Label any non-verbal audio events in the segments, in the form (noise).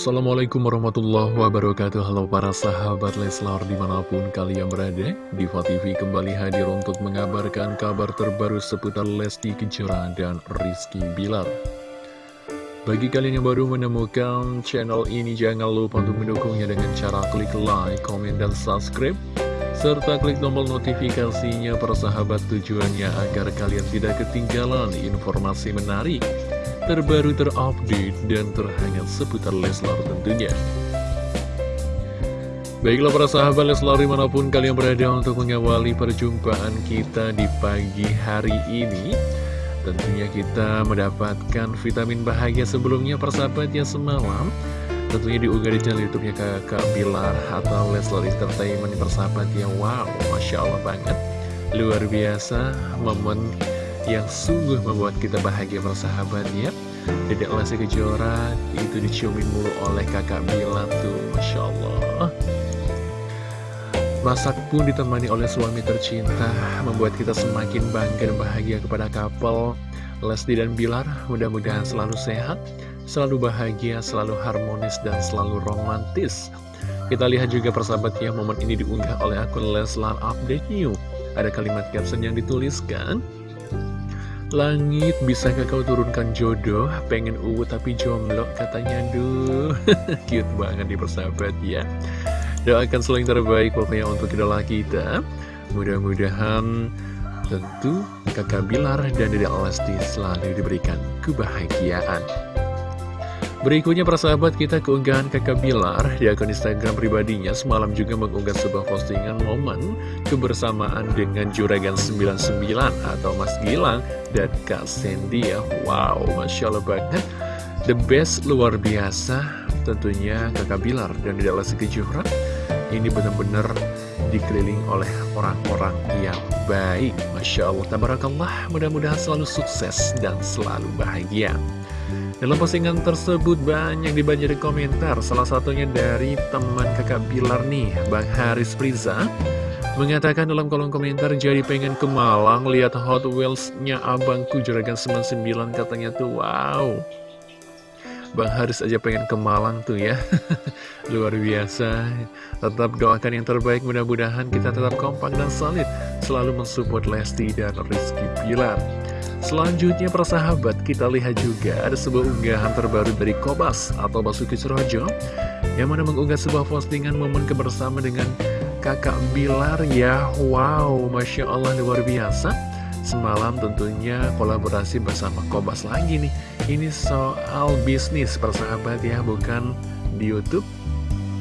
Assalamualaikum warahmatullahi wabarakatuh. Halo para sahabat Leslar di mana pun kalian berada Diva TV kembali hadir untuk mengabarkan kabar terbaru seputar Lesti Kejora dan Rizky Bilar. Bagi kalian yang baru menemukan channel ini jangan lupa untuk mendukungnya dengan cara klik like, komen, dan subscribe serta klik tombol notifikasinya para sahabat tujuannya agar kalian tidak ketinggalan informasi menarik terbaru terupdate dan terhangat seputar Leslar tentunya. Baiklah para sahabat Leslar di mana pun kalian berada untuk mengawali perjumpaan kita di pagi hari ini. Tentunya kita mendapatkan vitamin bahagia sebelumnya persahabat ya semalam. Tentunya diunggah di channel youtube-nya kakak Bilar atau Leslar Entertainment persahabat ya. Wow, Masya Allah banget. Luar biasa momen yang sungguh membuat kita bahagia persahabatnya Dedek Lesti Kejora itu diciumin mulu oleh kakak Bila tuh Masya Allah. Masak pun ditemani oleh suami tercinta Membuat kita semakin bangga dan bahagia kepada couple. Lesti dan Bilar Mudah-mudahan selalu sehat Selalu bahagia, selalu harmonis, dan selalu romantis. Kita lihat juga persahabatnya momen ini diunggah oleh akun Leslar Update New. Ada kalimat caption yang dituliskan Langit, bisakah kau turunkan jodoh? Pengen uwu tapi jomblo katanya Duh, (laughs) cute banget di persahabat ya. Doakan selalu yang terbaik pokoknya untuk idola kita. Mudah-mudahan tentu kakak Bilar dan Dede Alasti selalu diberikan kebahagiaan Berikutnya persahabat kita keunggahan kakak Bilar di akun Instagram pribadinya semalam juga mengunggah sebuah postingan momen kebersamaan dengan Juragan 99 atau Mas Gilang dan Kak Sandy ya. Wow, Masya Allah banget. The best luar biasa tentunya kakak Bilar. Dan tidak Lesti Kejora ini benar-benar dikeliling oleh orang-orang yang baik. Masya Allah, Tabarakallah. Mudah-mudahan selalu sukses dan selalu bahagia dalam postingan tersebut banyak dibanjiri komentar, salah satunya dari teman kakak Bilar nih, Bang Haris Priza. Mengatakan dalam kolom komentar, jadi pengen ke Malang, lihat Hot Wheels-nya abangku Juragan 99 katanya tuh, wow. Bang Haris aja pengen ke Malang tuh ya. (laughs) Luar biasa. Tetap doakan yang terbaik Mudah-mudahan kita tetap kompak dan solid. Selalu mensupport Lesti dan Rizky Pilar Selanjutnya persahabat kita lihat juga ada sebuah unggahan terbaru dari Kobas atau Basuki Surojo Yang mana mengunggah sebuah postingan momen kebersamaan dengan kakak Bilar ya. Wow Masya Allah luar biasa Semalam tentunya kolaborasi bersama Kobas lagi nih Ini soal bisnis persahabat ya bukan di Youtube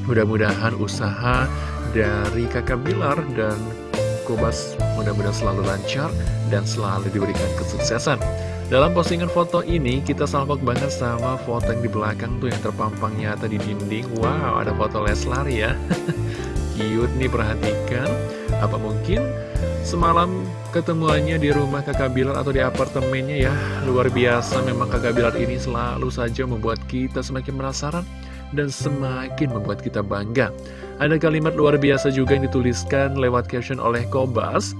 Mudah-mudahan usaha dari kakak Bilar dan Kobas mudah-mudahan selalu lancar dan selalu diberikan kesuksesan. Dalam postingan foto ini, kita salpok banget sama foto yang di belakang tuh yang terpampang nyata di dinding. Wow, ada foto Leslar ya. (laughs) Cute nih, perhatikan. Apa mungkin semalam ketemuannya di rumah kakak Bilar atau di apartemennya ya. Luar biasa, memang kakak Bilar ini selalu saja membuat kita semakin penasaran dan semakin membuat kita bangga. Ada kalimat luar biasa juga yang dituliskan lewat caption oleh Kobas.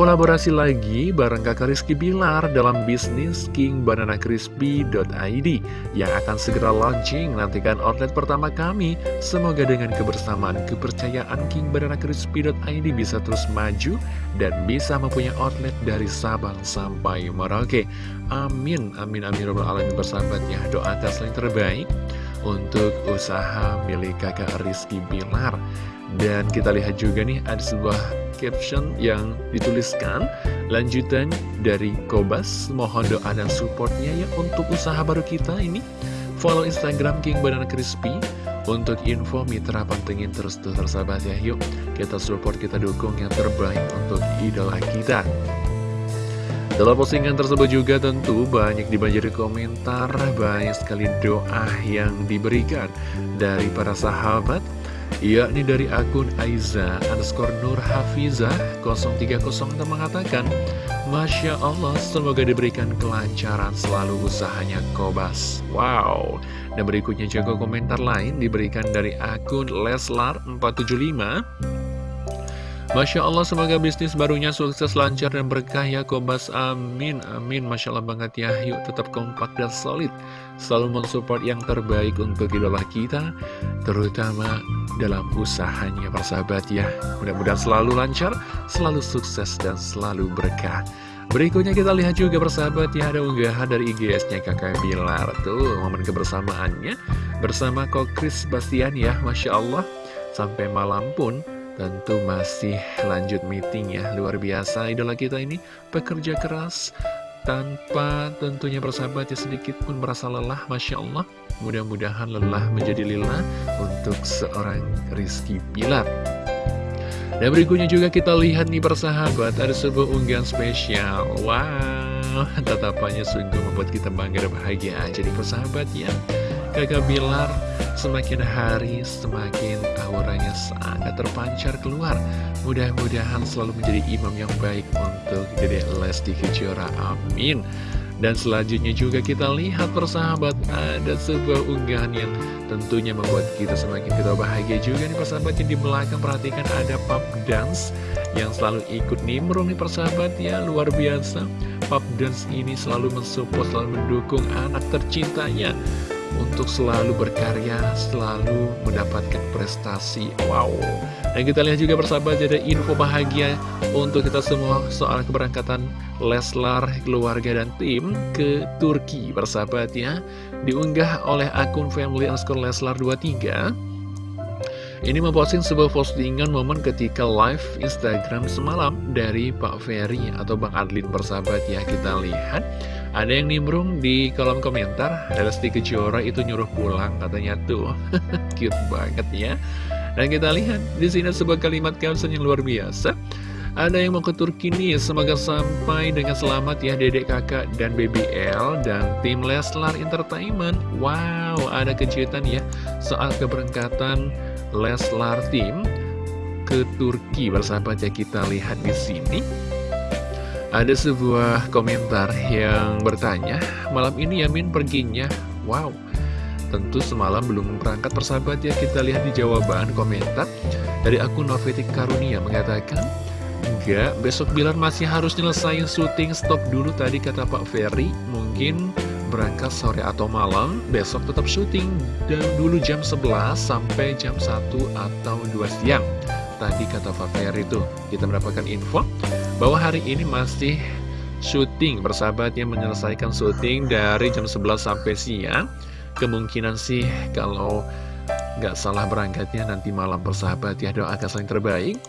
Kolaborasi lagi bareng kakak Rizky Bilar dalam bisnis King Banana Crispy.id yang akan segera launching. Nantikan outlet pertama kami. Semoga dengan kebersamaan kepercayaan King Banana Crispy.id bisa terus maju dan bisa mempunyai outlet dari Sabang sampai Merauke. Amin, amin, amin, robbal alamin bersahabatnya. Doakan selain terbaik untuk usaha milik kakak Rizky Bilar. Dan kita lihat juga nih ada sebuah caption yang dituliskan. Lanjutan dari Kobas mohon doa dan supportnya ya untuk usaha baru kita ini. Follow Instagram King Banana Crispy untuk info mitra pantengin terus tuh ya. Yuk kita support kita dukung yang terbaik untuk idola kita dalam postingan tersebut juga tentu banyak dibanjiri komentar, banyak sekali doa yang diberikan dari para sahabat, yakni dari akun Aiza underscore Nur Hafizah 030 yang mengatakan, Masya Allah, semoga diberikan kelancaran selalu usahanya Kobas. Wow. Dan berikutnya juga komentar lain diberikan dari akun Leslar475. Masya Allah semoga bisnis barunya sukses lancar dan berkah ya Kobas. Amin amin. Masya Allah banget ya. Yuk tetap kompak dan solid. Selalu mensupport yang terbaik untuk idola kita terutama dalam usahanya persahabat ya. Mudah-mudahan selalu lancar selalu sukses dan selalu berkah. Berikutnya kita lihat juga persahabat ya ada unggahan dari IGS-nya kakak Bilar. Tuh momen kebersamaannya bersama Kokris Bastian ya Masya Allah. Sampai malam pun tentu masih lanjut meeting ya. Luar biasa idola kita ini pekerja keras tanpa tentunya persahabat ya sedikit pun merasa lelah Masya Allah. Mudah-mudahan lelah menjadi lila untuk seorang Rizky Bilar. Dan berikutnya juga kita lihat nih persahabat Ada sebuah unggahan spesial. Wow Tatapannya sungguh membuat kita bangga dan bahagia. Aja nih persahabat ya Kakak Bilar semakin hari semakin auranya sangat terpancar keluar. Mudah-mudahan selalu menjadi imam yang baik untuk Dede Lesti Kejora Amin. Dan selanjutnya juga kita lihat persahabat ada sebuah unggahan yang tentunya membuat kita semakin kita bahagia juga nih persahabat. Yang di belakang perhatikan ada pub dance yang selalu ikut nimbrung nih persahabat ya. Luar biasa. Pub dance ini selalu mensupport selalu mendukung anak tercintanya untuk selalu berkarya, selalu mendapatkan prestasi. Wow. Dan kita lihat juga persahabat ada info bahagia untuk kita semua soal keberangkatan Leslar, keluarga, dan tim ke Turki persahabat ya. Diunggah oleh akun family underscore Leslar 23. Ini memposting sebuah postingan momen ketika live Instagram semalam dari Pak Ferry atau Bang Adlin persahabat ya. Kita lihat ada yang nimbrung di kolom komentar, Lesti Kejora itu nyuruh pulang katanya tuh. (laughs) Cute banget ya. Dan kita lihat di sini sebuah kalimat caption yang luar biasa. Ada yang mau ke Turki nih, semoga sampai dengan selamat ya dedek kakak dan BBL dan tim Leslar Entertainment. Wow, ada kejutan ya soal keberangkatan Leslar tim ke Turki bersahabat ya kita lihat di sini. Ada sebuah komentar yang bertanya, malam ini Yamin perginya, wow. Tentu semalam belum berangkat persahabat ya, kita lihat di jawaban komentar dari akun Novetik Karunia mengatakan, Enggak, besok Bilar masih harus nyelesain syuting stop dulu tadi kata Pak Ferry, mungkin berangkat sore atau malam, besok tetap syuting dan dulu jam 11 sampai jam 1 atau 2 siang. Tadi kata Pak Ferry tuh, kita mendapatkan info bahwa hari ini masih syuting bersahabat yang menyelesaikan syuting dari jam 11 sampai siang kemungkinan sih kalau nggak salah berangkatnya nanti malam bersahabat ya doakan saling terbaik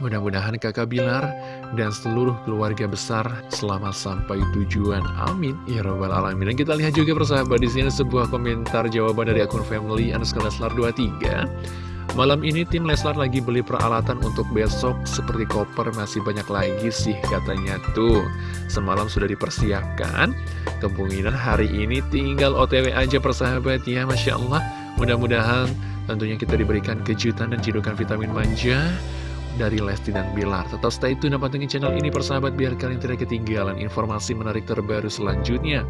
Mudah-mudahan kakak Bilar dan seluruh keluarga besar selamat sampai tujuan. Amin. Ya Rabbal Alamin. Dan kita lihat juga persahabat di sini sebuah komentar jawaban dari akun family underscore 23. Malam ini tim Leslar lagi beli peralatan untuk besok seperti koper masih banyak lagi sih katanya tuh. Semalam sudah dipersiapkan, kemungkinan hari ini tinggal OTW aja persahabat ya Masya Allah. Mudah-mudahan tentunya kita diberikan kejutan dan cidukan vitamin manja dari Lesti dan Bilar. Tetap stay tune dan pantengin channel ini persahabat biar kalian tidak ketinggalan informasi menarik terbaru selanjutnya.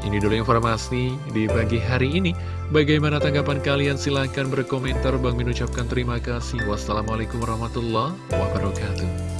Ini dulu informasi di pagi hari ini. Bagaimana tanggapan kalian? Silahkan berkomentar. Bang mengucapkan terima kasih. Wassalamualaikum warahmatullahi wabarakatuh.